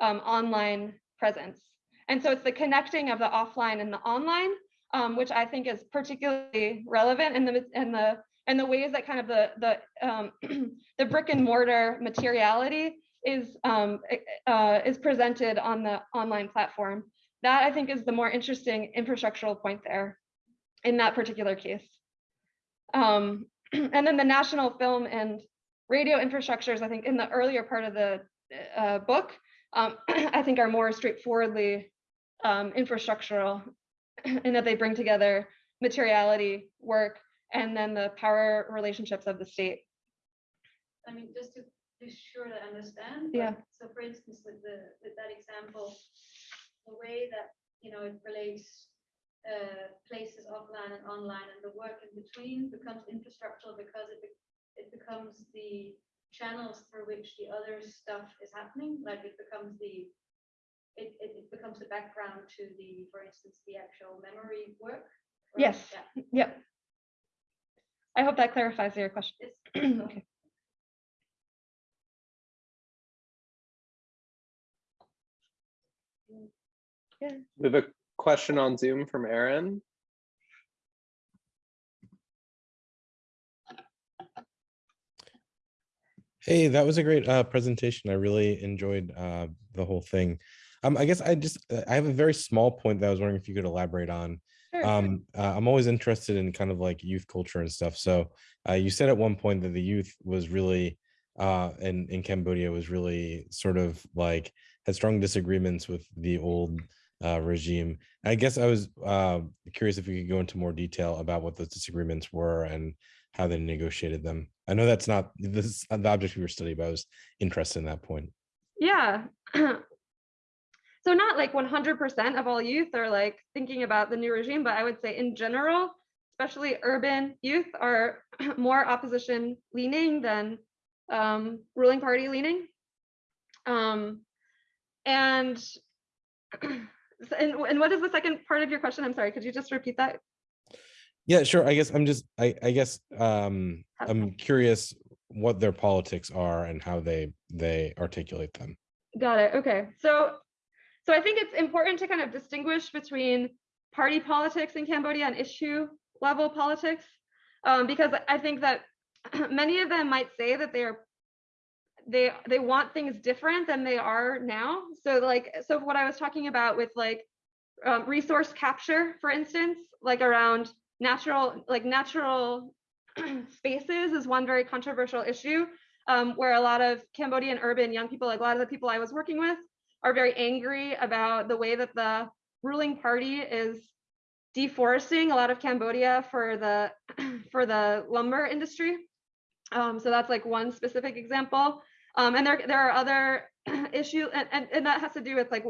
B: um, online presence. And so it's the connecting of the offline and the online, um, which I think is particularly relevant in the in the and the ways that kind of the the um, the brick and mortar materiality is um, uh, is presented on the online platform that I think is the more interesting infrastructural point there in that particular case. Um, and then the national film and radio infrastructures, I think in the earlier part of the uh, book, um, I think are more straightforwardly um, infrastructural in that they bring together materiality, work, and then the power relationships of the state.
D: I mean, just to be sure to understand.
B: Yeah.
D: So for instance, with the, with that example, the way that, you know, it relates uh, places offline and online and the work in between becomes infrastructural because it, be- it becomes the channels through which the other stuff is happening, like it becomes the, it, it, it becomes the background to the, for instance, the actual memory work. right?
B: Yes.
D: Yeah,
B: Yep. I hope that clarifies your question.
D: it's-
B: Okay.
C: We have a question on Zoom from Aaron.
E: Hey, that was a great uh, presentation. I really enjoyed uh, the whole thing. Um, I guess I just I have a very small point that I was wondering if you could elaborate on.
B: Sure.
E: Um, uh, I'm always interested in kind of like youth culture and stuff. So uh, you said at one point that the youth was really uh, in in Cambodia was really sort of like had strong disagreements with the old uh, regime. I guess I was uh, curious if you could go into more detail about what those disagreements were and how they negotiated them. I know that's not this is the object of your study, but I was interested in that point.
B: Yeah. so not like 100% of all youth are like thinking about the new regime, but I would say in general, especially urban youth are more opposition leaning than um, ruling party leaning. Um, and, and and what is the second part of your question? I'm sorry, could you just repeat that?
E: Yeah, sure. I guess I'm just I, I guess um. I'm curious what their politics are and how they they articulate them.
B: Got it. Okay. So, so I think it's important to kind of distinguish between party politics in Cambodia and issue level politics, um, because I think that many of them might say that they are they they want things different than they are now. So like so what I was talking about with like um, resource capture, for instance, like around natural like natural spaces is one very controversial issue um, where a lot of Cambodian urban young people, like a lot of the people I was working with, are very angry about the way that the ruling party is deforesting a lot of Cambodia for the for the lumber industry. Um, so that's like one specific example. Um, and there there are other issues, and, and, and that has to do with like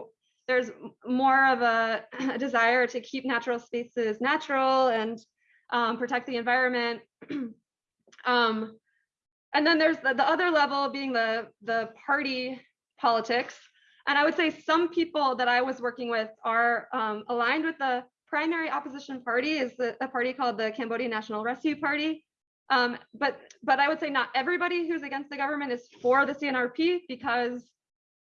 B: there's more of a, a desire to keep natural spaces natural and um, protect the environment. um, and then there's the, the other level being the the party politics and i would say some people that i was working with are um, aligned with the primary opposition party is the, a party called the cambodian national rescue party um, but but i would say not everybody who's against the government is for the cnrp because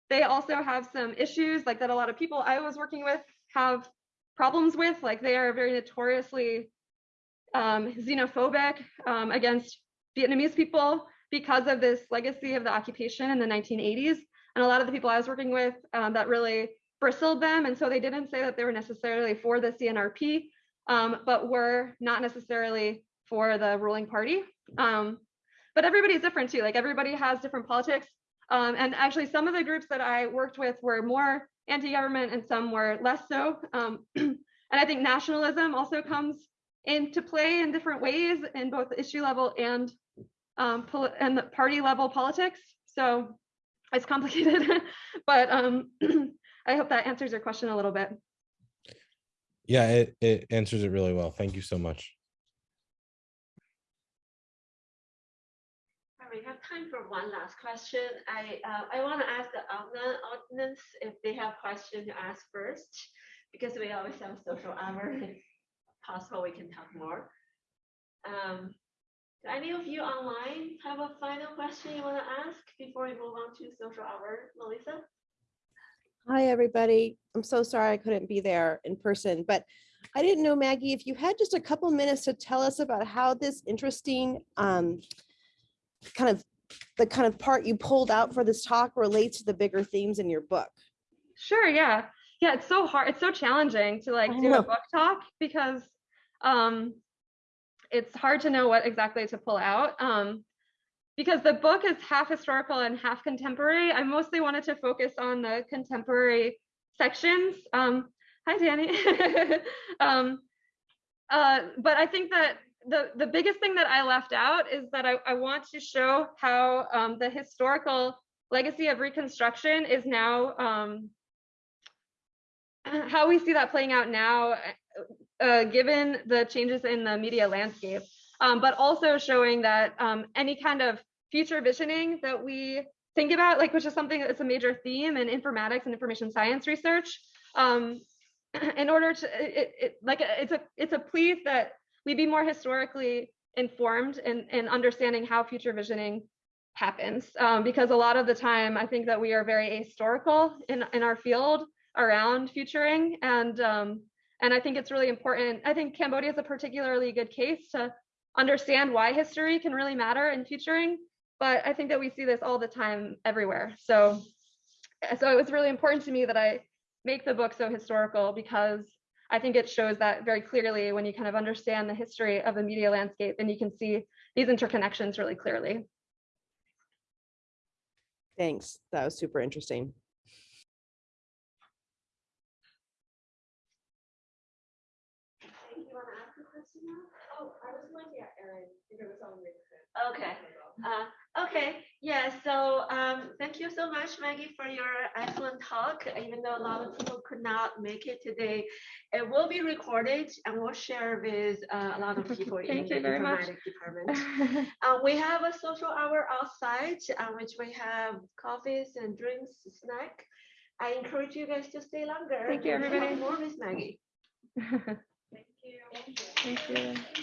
B: they also have some issues like that a lot of people i was working with have problems with like they are very notoriously um, xenophobic um, against vietnamese people because of this legacy of the occupation in the 1980s. And a lot of the people I was working with um, that really bristled them. And so they didn't say that they were necessarily for the CNRP, um, but were not necessarily for the ruling party. Um, but everybody's different too. Like everybody has different politics. Um, and actually, some of the groups that I worked with were more anti government and some were less so. Um, and I think nationalism also comes into play in different ways in both the issue level and um, and the party level politics. So it's complicated, but um, I hope that answers your question a little bit.
E: Yeah, it, it answers it really well. Thank you so much.
A: Time for one last question. I, uh, I want to ask the audi- audience if they have questions to ask first, because we always have social hour. If possible, we can talk more. Um, do any of you online have a final question you want to ask before we move on to social hour, Melissa?
F: Hi, everybody. I'm so sorry I couldn't be there in person, but I didn't know, Maggie, if you had just a couple minutes to tell us about how this interesting um, kind of the kind of part you pulled out for this talk relates to the bigger themes in your book.
B: Sure, yeah. Yeah, it's so hard. It's so challenging to like do a book talk because um it's hard to know what exactly to pull out. Um because the book is half historical and half contemporary. I mostly wanted to focus on the contemporary sections. Um hi Danny. um uh but I think that the the biggest thing that I left out is that I, I want to show how um, the historical legacy of Reconstruction is now um, how we see that playing out now, uh, given the changes in the media landscape, um, but also showing that um, any kind of future visioning that we think about, like which is something that's a major theme in informatics and information science research, um, in order to it, it like it's a it's a plea that we be more historically informed in, in understanding how future visioning happens. Um, because a lot of the time i think that we are very ahistorical in, in our field around futuring. And um, and i think it's really important i think cambodia is a particularly good case to understand why history can really matter in futuring. But i think that we see this all the time everywhere. So so it was really important to me that i make the book so historical because I think it shows that very clearly when you kind of understand the history of the media landscape and you can see these interconnections really clearly.
F: Thanks. That was super interesting.
A: You want to ask a question now? Oh, I was going to, Erin, if it was on Okay. Uh, okay, yeah, so um, thank you so much, Maggie, for your excellent talk. Even though a lot of people could not make it today, it will be recorded and we'll share with uh, a lot of people in
B: Thank
A: the
B: you very much.
A: informatics department. Uh, we have a social hour outside, uh, which we have coffees and drinks, snack. I encourage you guys to stay longer.
B: Thank you, everybody.
A: More with Maggie.
D: Thank you.
B: Thank you.